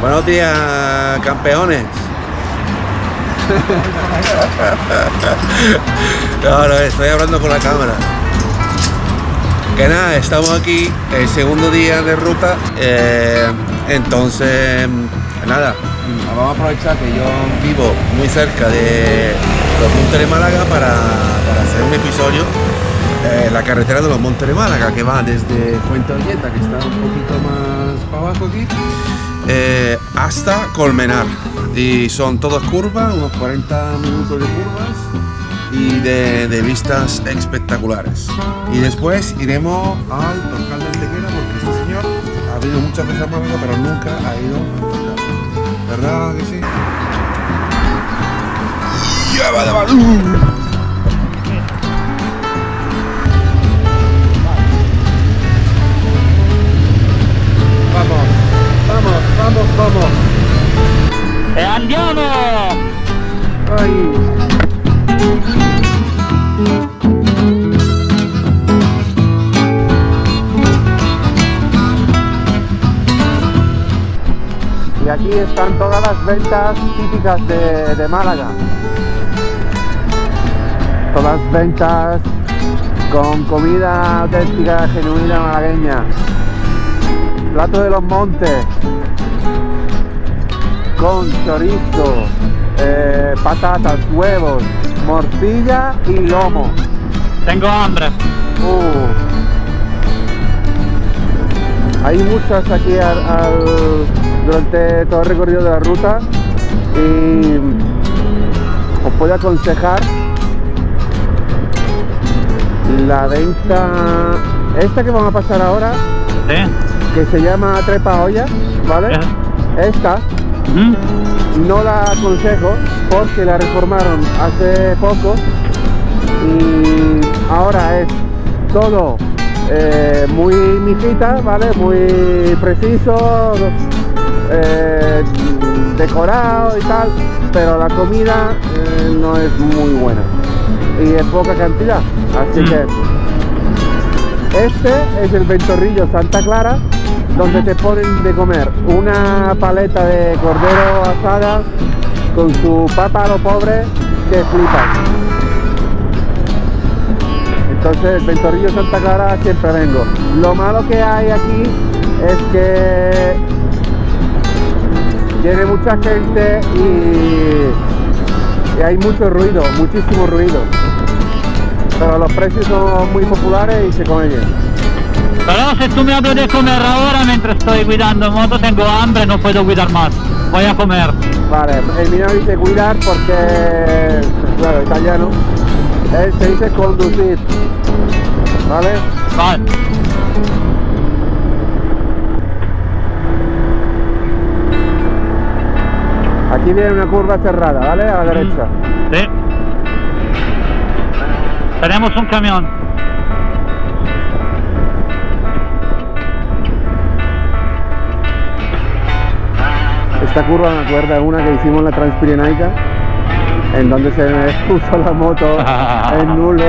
Buenos días, campeones. Ahora estoy hablando con la cámara. Que nada, estamos aquí, el segundo día de ruta. eh, entonces, nada, vamos a aprovechar que yo vivo muy cerca de los Montes de Málaga para, para hacer un episodio. eh, la carretera de los Montes de Málaga, que va desde Fuente Olleta, que está un poquito más para abajo aquí, eh, hasta Colmenar. Y son todas curvas, unos 40 minutos de curvas y de, vistas espectaculares. Y después iremos al Torcal de Antequera porque este señor ha venido muchas veces a Málaga, pero nunca ha ido a Torcal. ¿Verdad que sí? Están todas las ventas típicas de, de Málaga. Todas ventas con comida auténtica, genuina malagueña. Plato de los montes, con chorizo, eh, patatas, huevos, morcilla y lomo. Tengo hambre. Uh. Hay muchas aquí al- al- durante todo el recorrido de la ruta y os puedo aconsejar la venta esta que vamos a pasar ahora que se llama trepa olla vale esta no la aconsejo porque la reformaron hace poco y ahora es todo eh, muy mijita, ¿vale? Muy preciso, eh, decorado y tal, pero la comida eh, no es muy buena y es poca cantidad, así Mm. que este es el ventorrillo Santa Clara donde te ponen de comer una paleta de cordero asada con su papa a lo pobre que flipas. Entonces el ventorrillo Santa Clara siempre vengo. Lo malo que hay aquí es que tiene mucha gente y, y hay mucho ruido, muchísimo ruido. Pero los precios son muy populares y se come bien. Pero si tú me hablas de comer ahora mientras estoy cuidando moto, tengo hambre, no puedo cuidar más. Voy a comer. Vale, el mío dice cuidar porque, claro, italiano. Él se dice conducir. ¿Vale? Vale. Aquí viene una curva cerrada, ¿vale? A la derecha. Sí. Tenemos un camión. Esta curva me acuerda de una que hicimos en la Transpirenaica, en donde se me puso la moto en nulo.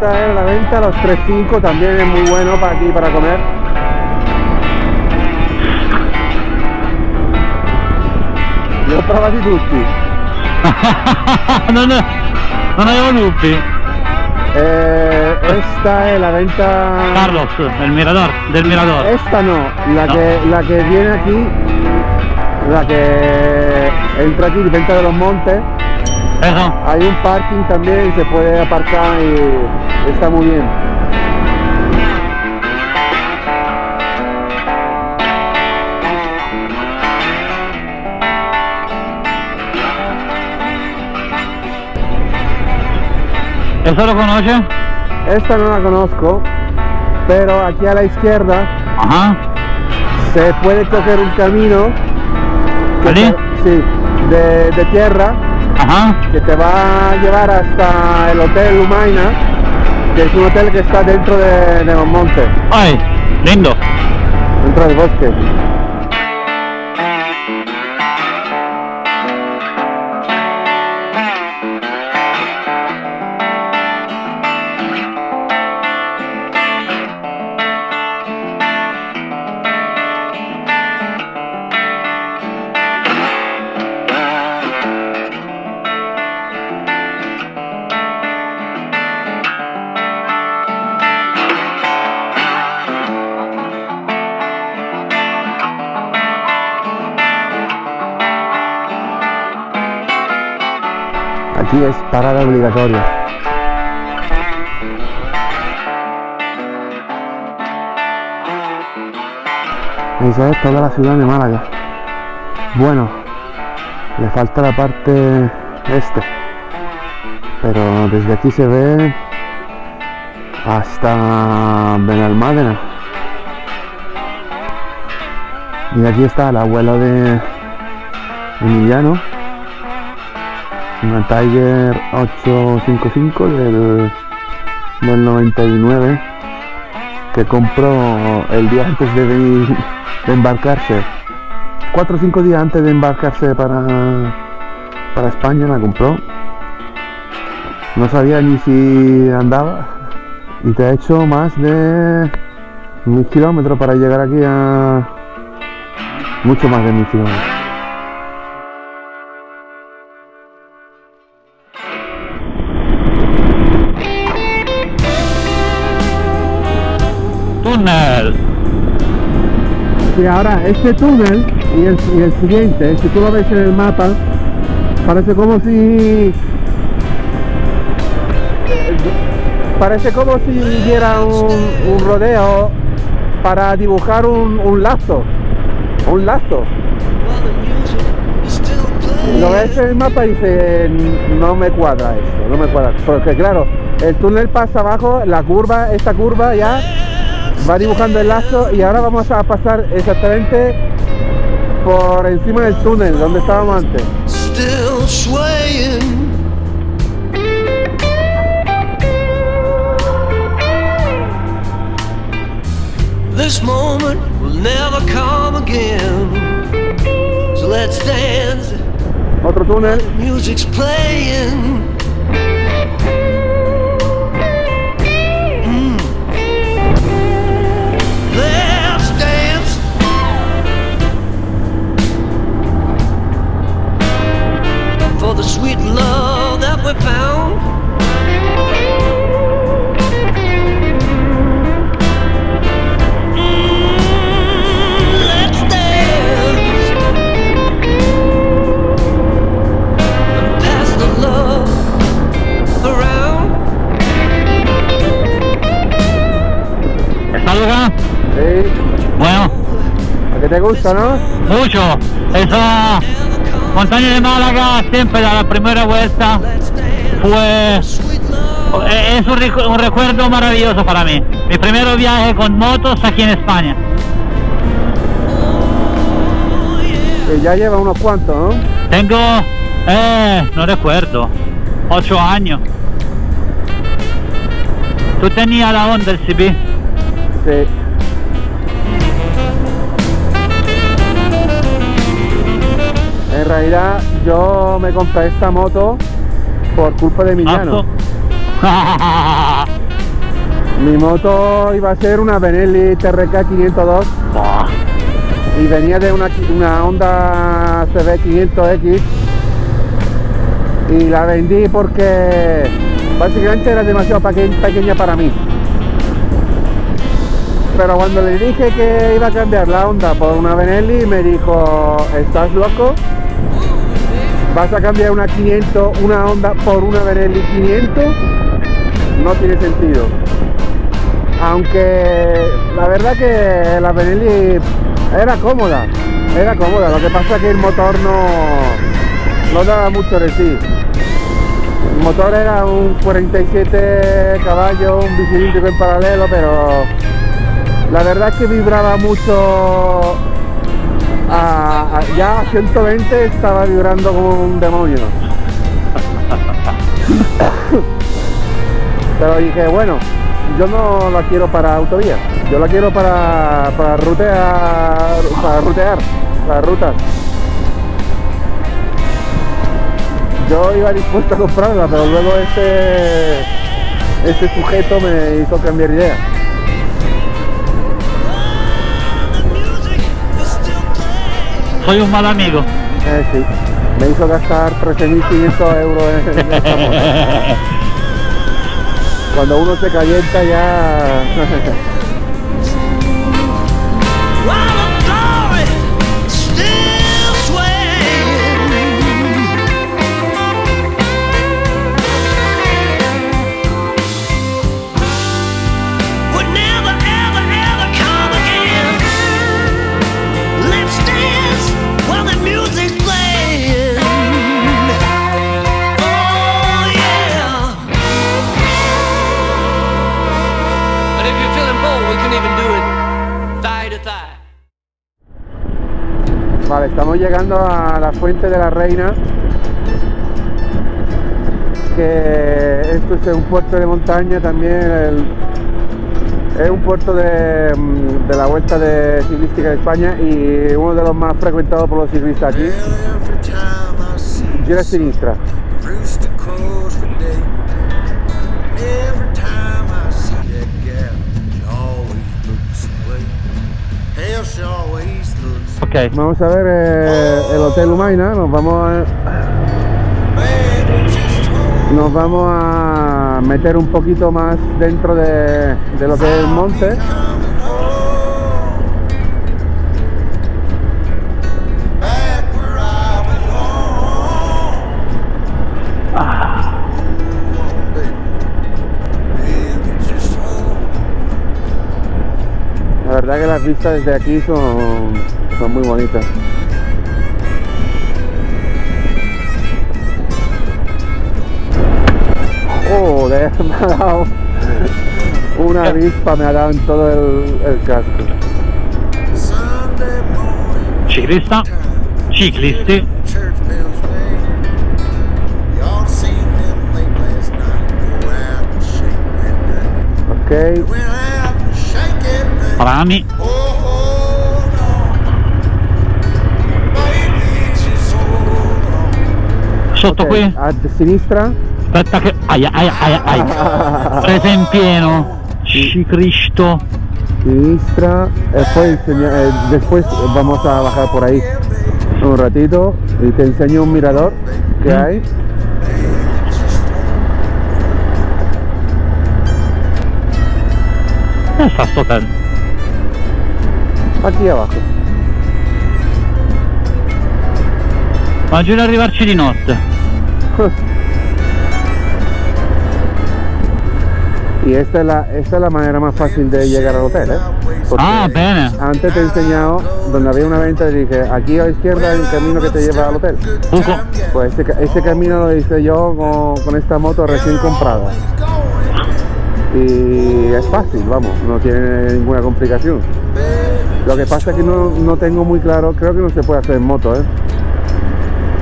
Esta es la venta, los 3.5 también es muy bueno para aquí para comer. Li ho provati tutti. non, non avevo dubbi. Eh, esta es la venta. Carlos, el mirador, del mirador. Esta no, la No. que la que viene aquí, la que entra aquí, venta de los montes. Eso. Hay un parking también, se puede aparcar y está muy bien. ¿Eso lo conoce? Esta no la conozco, pero aquí a la izquierda Ajá. se puede coger un camino sí, de, de tierra Ajá. que te va a llevar hasta el Hotel Humaina, que es un hotel que está dentro de, de Monmonte, Ay, lindo. dentro del bosque. Aquí es parada obligatoria. Esa es toda la ciudad de Málaga. Bueno, le falta la parte este. Pero desde aquí se ve hasta Benalmádena. Y aquí está el abuelo de Emiliano una Tiger 855 del, del 99 que compró el día antes de, de embarcarse. 4 o 5 días antes de embarcarse para, para España la compró. No sabía ni si andaba. Y te ha hecho más de mil kilómetros para llegar aquí a mucho más de mil kilómetros Sí, ahora este túnel y el, y siguiente, si tú lo ves en el mapa, parece como si... Parece como si hubiera un, un rodeo para dibujar un, un lazo. Un lazo. Lo ves en el mapa y dice, no me cuadra esto, no me cuadra. Porque claro, el túnel pasa abajo, la curva, esta curva ya va dibujando el lazo y ahora vamos a pasar exactamente por encima del túnel donde estábamos antes. still swaying. This moment will never come again. So let's dance. Otro túnel, Music's playing. Gusta, ¿no? mucho. Esa montaña de Málaga siempre a la primera vuelta fue eh, es un, recu- un recuerdo maravilloso para mí. Mi primer viaje con motos aquí en España. Que ya lleva unos cuantos, ¿no? Tengo, eh, no recuerdo, ocho años. Tú tenías la onda del CB. Sí. Realidad yo me compré esta moto por culpa de Emiliano. Ah, Mi moto iba a ser una Benelli TRK 502 Buah. y venía de una, una Honda CB 500X y la vendí porque básicamente era demasiado peque- pequeña para mí. Pero cuando le dije que iba a cambiar la Honda por una Benelli me dijo, ¿estás loco? ¿Vas a cambiar una 500, una Honda por una Benelli 500? No tiene sentido aunque la verdad que la Benelli era cómoda, era cómoda, lo que pasa que el motor no, no daba mucho de sí. El motor era un 47 caballos, un bicilíndrico en paralelo, pero la verdad es que vibraba mucho, ya a 120 estaba vibrando como un demonio. Pero dije, bueno, yo no la quiero para autovía, yo la quiero para, para rutear, para rutear, para rutas. Yo iba dispuesto a comprarla, pero luego este, este sujeto me hizo cambiar de idea. Soy un mal amigo. Eh, sí, me hizo gastar 13.500 euros en, en esta moto. Cuando uno se calienta ya... llegando a la Fuente de la Reina. Que esto es un puerto de montaña también. es un puerto de, mm, de la Vuelta de Ciclística de España y uno de los más frecuentados por los ciclistas aquí. See Gira sinistra. Vamos a ver eh, el Hotel Humaina. Nos vamos a, nos vamos a meter un poquito más dentro de, de lo que es el monte. La verdad que las vistas desde aquí son, son muy bonitas. Joder, me ha dado una avispa, me ha dado en todo el, el casco. Sunday morning. Ciclista, ciclisti, Church bells sotto ok, qui, a sinistra. aspetta che, aia, aia, aia, aia, presa in pieno, Ci Cristo, Sinistra. Después, enseña- eh, después vamos a bajar por ahí un ratito y te enseño un mirador que hay. dove sta sto hotel? Aquí abajo. Immagino arrivarci di notte, Y esta es, la, esta es la manera más fácil de llegar al hotel, ¿eh? Porque ah bene, Antes te he enseñado donde había una venta y dije, aquí a la izquierda hay un camino que te lleva al hotel. Pues ese, ca- ese camino lo hice yo con, con esta moto recién comprada. Y es fácil, vamos, no tiene ninguna complicación. Lo que pasa es que no, no tengo muy claro, creo que no se puede hacer en moto, ¿eh?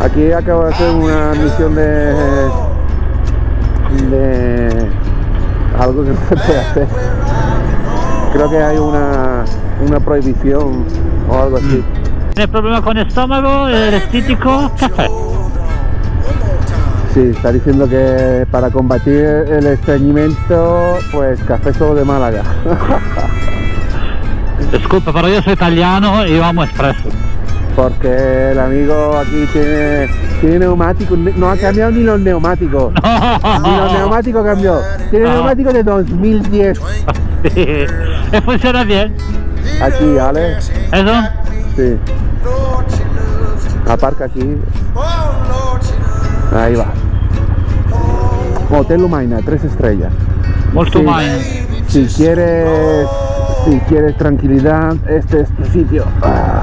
Aquí acabo de hacer una misión de... de algo que no se puede hacer. Creo que hay una, una prohibición o algo así. tiene problema con el estítico, caffè, Sí, está diciendo que para combatir el estreñimiento, pues café solo de Málaga. disculpa pero io sono italiano e io amo espresso, Porque el amigo aquí tiene, tiene neumáticos, no ha cambiado ni los neumáticos. Ni los neumáticos cambió. Tiene Ah. neumáticos de 2010. e funziona bien, Aquí, ¿vale? eso? Sí. Aparca aquí. Ahí va. Hotel Humaina, tres estrellas. Molto Sí. mai. Si quieres, si quieres tranquilidad, este es tu sitio. Ah.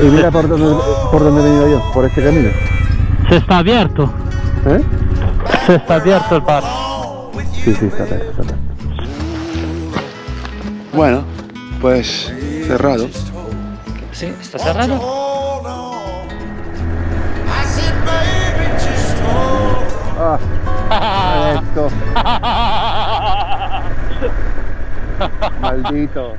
Y mira por dónde, por dónde he venido yo, por este camino. Se sta abierto, ¿Eh? se sta abierto il bar. Sí, sí, está abierto, está abierto. Bueno, pues cerrado. Sì, sta cerrado? Ah, Maldito.